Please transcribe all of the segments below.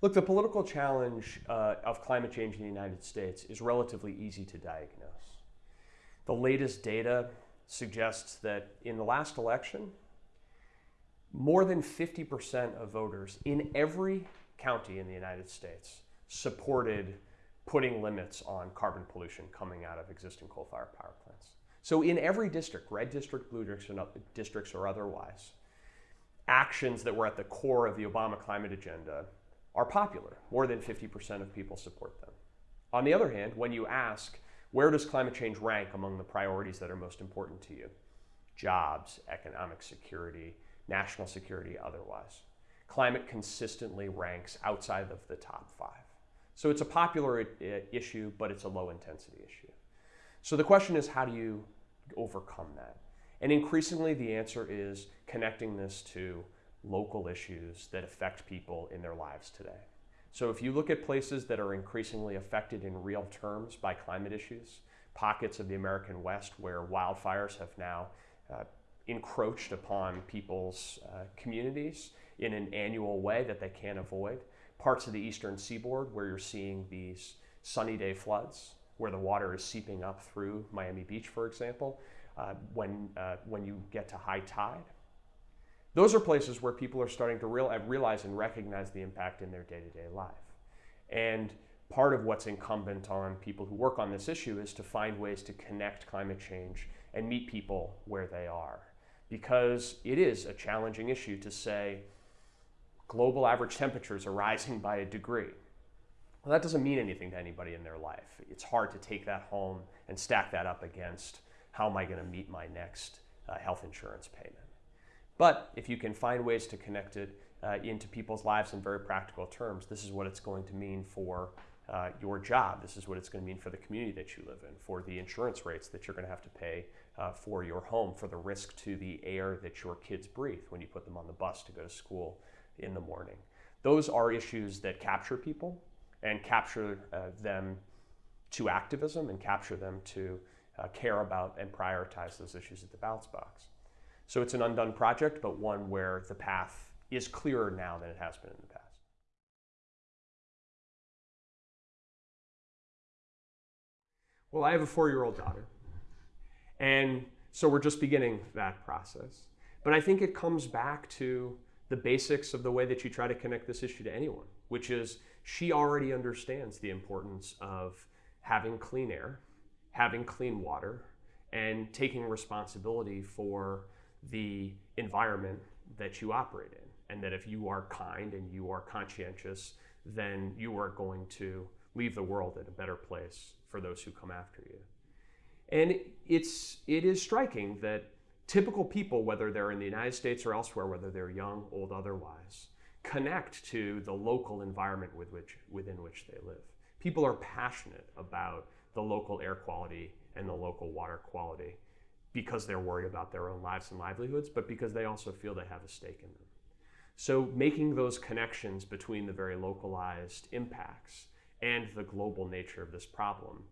Look, the political challenge uh, of climate change in the United States is relatively easy to diagnose. The latest data suggests that in the last election, more than 50% of voters in every county in the United States supported putting limits on carbon pollution coming out of existing coal-fired power plants. So in every district, red district, blue districts, or otherwise, actions that were at the core of the Obama climate agenda are popular. More than 50% of people support them. On the other hand, when you ask, where does climate change rank among the priorities that are most important to you? Jobs, economic security, national security, otherwise. Climate consistently ranks outside of the top five. So it's a popular uh, issue, but it's a low intensity issue. So the question is, how do you overcome that? And increasingly, the answer is connecting this to local issues that affect people in their lives today. So if you look at places that are increasingly affected in real terms by climate issues, pockets of the American West where wildfires have now uh, encroached upon people's uh, communities in an annual way that they can't avoid. Parts of the eastern seaboard where you're seeing these sunny day floods, where the water is seeping up through Miami Beach, for example, uh, when, uh, when you get to high tide. Those are places where people are starting to real, realize and recognize the impact in their day-to-day -day life. And part of what's incumbent on people who work on this issue is to find ways to connect climate change and meet people where they are because it is a challenging issue to say global average temperatures are rising by a degree. Well, that doesn't mean anything to anybody in their life. It's hard to take that home and stack that up against how am I going to meet my next uh, health insurance payment. But if you can find ways to connect it uh, into people's lives in very practical terms, this is what it's going to mean for uh, your job. This is what it's going to mean for the community that you live in, for the insurance rates that you're going to have to pay uh, for your home, for the risk to the air that your kids breathe when you put them on the bus to go to school in the morning. Those are issues that capture people and capture uh, them to activism and capture them to uh, care about and prioritize those issues at the ballots box. So it's an undone project, but one where the path is clearer now than it has been in the past. Well, I have a four-year-old daughter. And so we're just beginning that process. But I think it comes back to the basics of the way that you try to connect this issue to anyone, which is she already understands the importance of having clean air, having clean water, and taking responsibility for the environment that you operate in. And that if you are kind and you are conscientious, then you are going to leave the world in a better place for those who come after you. And it's, it is striking that typical people, whether they're in the United States or elsewhere, whether they're young, old, otherwise, connect to the local environment with which, within which they live. People are passionate about the local air quality and the local water quality because they're worried about their own lives and livelihoods, but because they also feel they have a stake in them. So making those connections between the very localized impacts and the global nature of this problem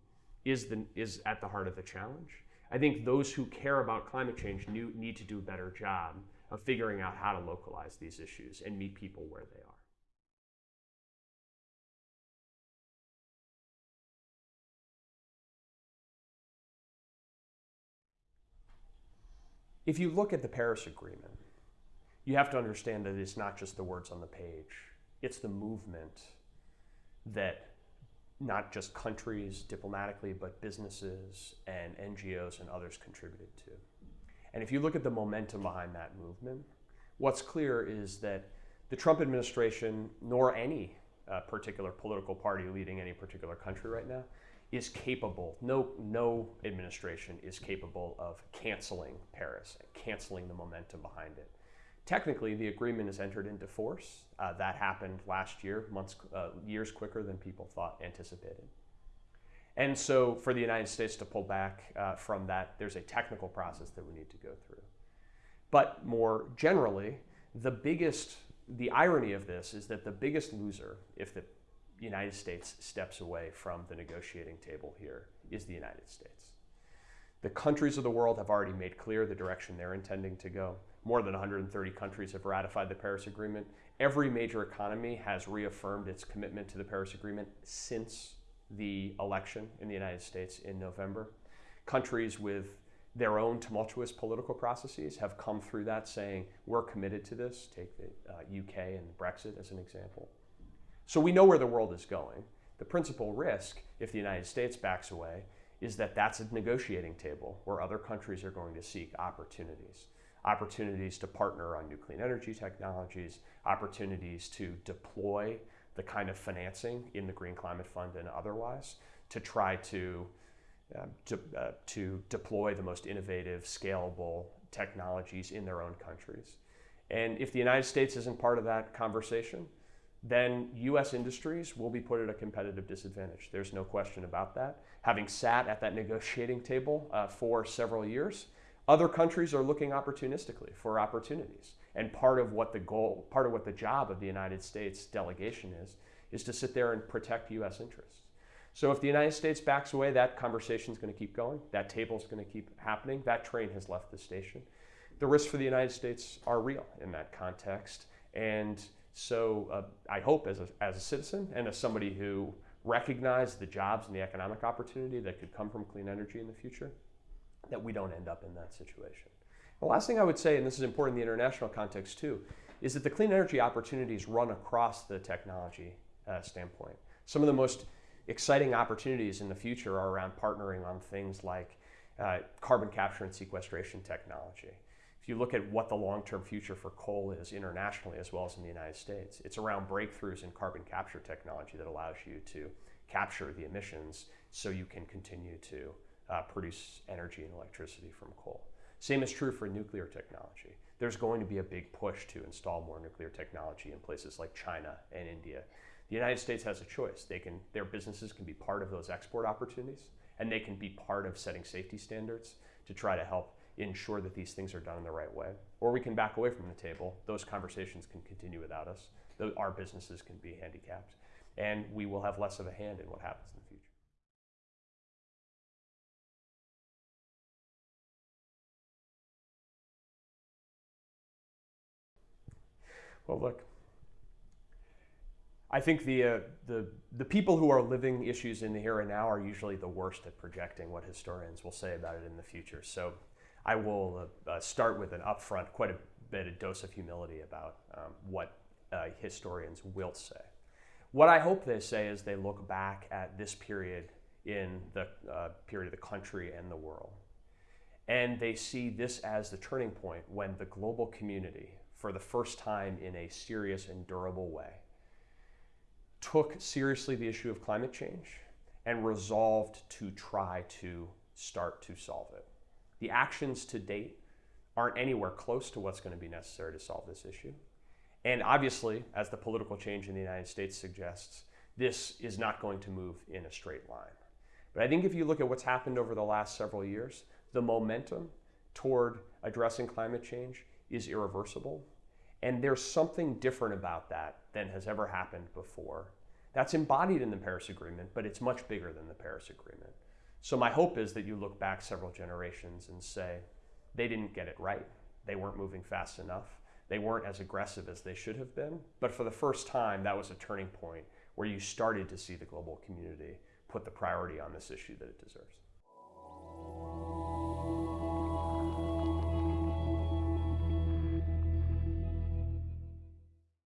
is, the, is at the heart of the challenge. I think those who care about climate change need to do a better job of figuring out how to localize these issues and meet people where they are. If you look at the Paris Agreement, you have to understand that it's not just the words on the page. It's the movement that not just countries diplomatically, but businesses and NGOs and others contributed to. And if you look at the momentum behind that movement, what's clear is that the Trump administration, nor any uh, particular political party leading any particular country right now, is capable, no, no administration is capable of canceling Paris, canceling the momentum behind it. Technically, the agreement is entered into force. Uh, that happened last year, months, uh, years quicker than people thought anticipated. And so for the United States to pull back uh, from that, there's a technical process that we need to go through. But more generally, the biggest, the irony of this is that the biggest loser, if the United States steps away from the negotiating table here, is the United States. The countries of the world have already made clear the direction they're intending to go more than 130 countries have ratified the Paris Agreement. Every major economy has reaffirmed its commitment to the Paris Agreement since the election in the United States in November. Countries with their own tumultuous political processes have come through that saying, we're committed to this. Take the uh, UK and Brexit as an example. So we know where the world is going. The principal risk, if the United States backs away, is that that's a negotiating table where other countries are going to seek opportunities. Opportunities to partner on new clean energy technologies, opportunities to deploy the kind of financing in the Green Climate Fund and otherwise to try to, uh, to, uh, to deploy the most innovative, scalable technologies in their own countries. And if the United States isn't part of that conversation, then US industries will be put at a competitive disadvantage. There's no question about that. Having sat at that negotiating table uh, for several years, other countries are looking opportunistically for opportunities. And part of what the goal, part of what the job of the United States delegation is, is to sit there and protect US interests. So if the United States backs away, that conversation is going to keep going. That table is going to keep happening. That train has left the station. The risks for the United States are real in that context. And so uh, I hope as a, as a citizen and as somebody who recognizes the jobs and the economic opportunity that could come from clean energy in the future, that we don't end up in that situation. The last thing I would say, and this is important in the international context too, is that the clean energy opportunities run across the technology uh, standpoint. Some of the most exciting opportunities in the future are around partnering on things like uh, carbon capture and sequestration technology. You look at what the long-term future for coal is internationally as well as in the United States, it's around breakthroughs in carbon capture technology that allows you to capture the emissions so you can continue to uh, produce energy and electricity from coal. Same is true for nuclear technology. There's going to be a big push to install more nuclear technology in places like China and India. The United States has a choice. They can, their businesses can be part of those export opportunities and they can be part of setting safety standards to try to help ensure that these things are done in the right way. Or we can back away from the table. Those conversations can continue without us. Our businesses can be handicapped. And we will have less of a hand in what happens in the future. Well, look, I think the, uh, the, the people who are living issues in the here and now are usually the worst at projecting what historians will say about it in the future. So I will uh, uh, start with an upfront, quite a bit of dose of humility about um, what uh, historians will say. What I hope they say is they look back at this period in the uh, period of the country and the world. And they see this as the turning point when the global community, for the first time in a serious and durable way, took seriously the issue of climate change and resolved to try to start to solve it. The actions to date aren't anywhere close to what's going to be necessary to solve this issue. And obviously, as the political change in the United States suggests, this is not going to move in a straight line. But I think if you look at what's happened over the last several years, the momentum toward addressing climate change is irreversible. And there's something different about that than has ever happened before. That's embodied in the Paris Agreement, but it's much bigger than the Paris Agreement. So my hope is that you look back several generations and say, they didn't get it right. They weren't moving fast enough. They weren't as aggressive as they should have been. But for the first time, that was a turning point where you started to see the global community put the priority on this issue that it deserves.